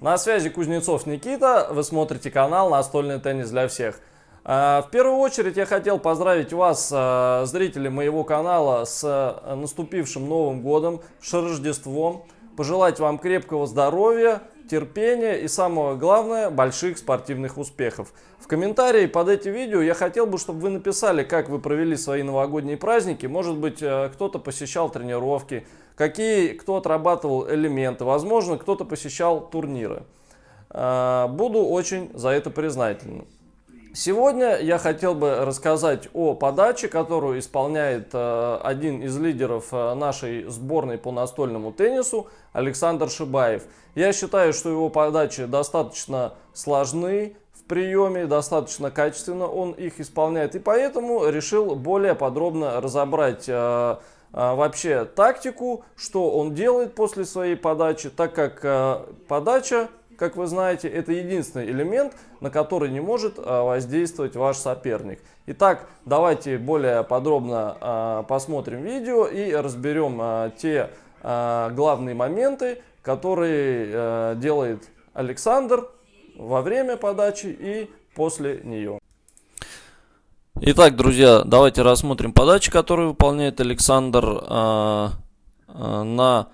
На связи Кузнецов Никита, вы смотрите канал «Настольный теннис для всех». А, в первую очередь я хотел поздравить вас, а, зрители моего канала, с а, наступившим Новым годом, с Рождеством. Пожелать вам крепкого здоровья, терпения и самое главное, больших спортивных успехов. В комментарии под этим видео я хотел бы, чтобы вы написали, как вы провели свои новогодние праздники. Может быть, кто-то посещал тренировки, какие кто отрабатывал элементы. Возможно, кто-то посещал турниры. Буду очень за это признателен. Сегодня я хотел бы рассказать о подаче, которую исполняет э, один из лидеров э, нашей сборной по настольному теннису, Александр Шибаев. Я считаю, что его подачи достаточно сложны в приеме, достаточно качественно он их исполняет. И поэтому решил более подробно разобрать э, вообще тактику, что он делает после своей подачи, так как подача как вы знаете, это единственный элемент, на который не может а, воздействовать ваш соперник. Итак, давайте более подробно а, посмотрим видео и разберем а, те главные моменты, которые делает Александр во время подачи и после нее. Итак, друзья, давайте рассмотрим подачи, которые выполняет Александр на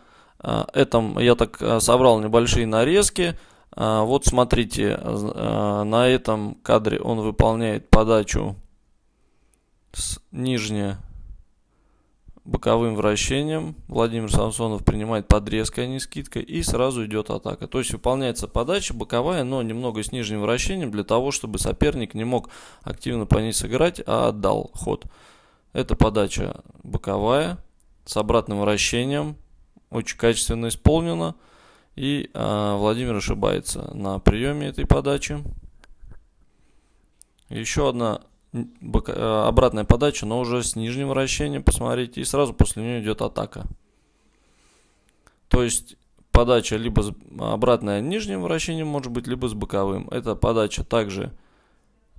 этом. Я так собрал небольшие нарезки. А, вот смотрите, а, на этом кадре он выполняет подачу с нижне боковым вращением. Владимир Самсонов принимает подрезкой, а не скидкой. И сразу идет атака. То есть выполняется подача боковая, но немного с нижним вращением, для того, чтобы соперник не мог активно по ней сыграть, а отдал ход. Это подача боковая с обратным вращением. Очень качественно исполнена. И э, Владимир ошибается на приеме этой подачи. Еще одна э, обратная подача, но уже с нижним вращением, посмотрите. И сразу после нее идет атака. То есть подача либо с обратная нижним вращением может быть, либо с боковым. Эта подача также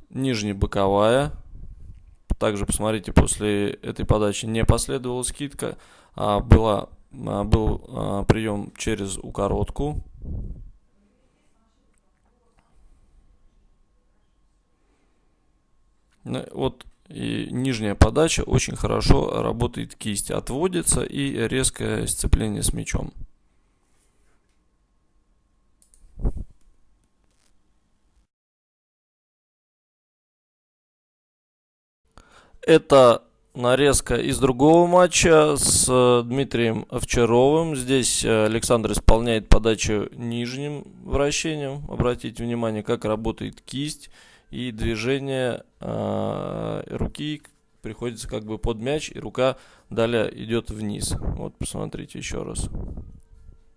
нижне-боковая. Также посмотрите, после этой подачи не последовала скидка, а была был а, прием через укоротку. Ну, вот и нижняя подача очень хорошо работает кисть. Отводится и резкое сцепление с мячом. Это нарезка из другого матча с э, Дмитрием Овчаровым. Здесь э, Александр исполняет подачу нижним вращением. Обратите внимание, как работает кисть и движение э, руки приходится как бы под мяч, и рука далее идет вниз. Вот посмотрите еще раз.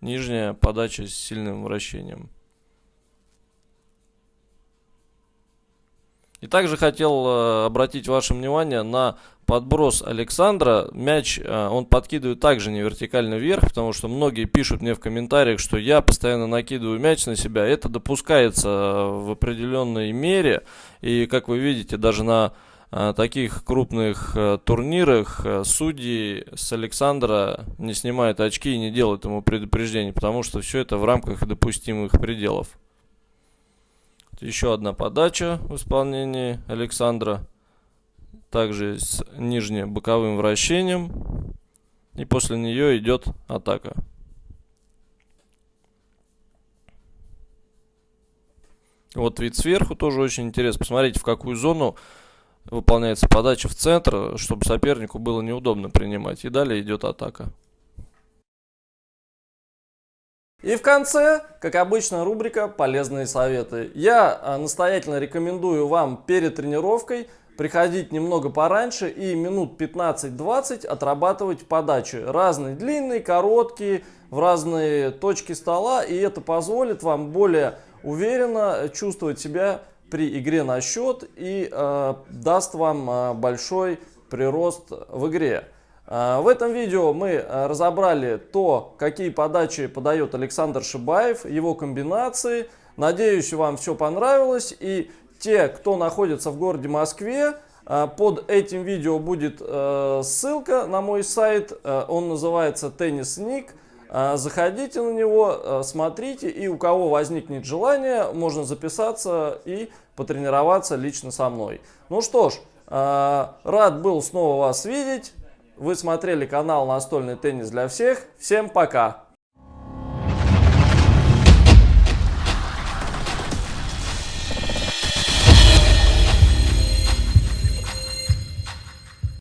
Нижняя подача с сильным вращением. И также хотел э, обратить ваше внимание на подброс Александра. Мяч э, он подкидывает также не вертикально вверх, потому что многие пишут мне в комментариях, что я постоянно накидываю мяч на себя. Это допускается э, в определенной мере. И как вы видите, даже на таких крупных турнирах судьи с Александра не снимают очки и не делают ему предупреждений, потому что все это в рамках допустимых пределов. Еще одна подача в исполнении Александра. Также с нижним боковым вращением. И после нее идет атака. Вот вид сверху тоже очень интересно. Посмотрите, в какую зону выполняется подача в центр, чтобы сопернику было неудобно принимать. И далее идет атака. И в конце, как обычно, рубрика «Полезные советы». Я а, настоятельно рекомендую вам перед тренировкой приходить немного пораньше и минут 15-20 отрабатывать подачи. Разные, длинные, короткие, в разные точки стола. И это позволит вам более уверенно чувствовать себя при игре на счет и э, даст вам э, большой прирост в игре. А, в этом видео мы а, разобрали то, какие подачи подает Александр Шибаев, его комбинации. Надеюсь, вам все понравилось. И те, кто находится в городе Москве, а, под этим видео будет ссылка на мой сайт. Он называется. А, заходите на него, смотрите, и у кого возникнет желание, можно записаться и потренироваться лично со мной. Ну что ж, рад был снова вас видеть. Вы смотрели канал «Настольный теннис для всех». Всем пока!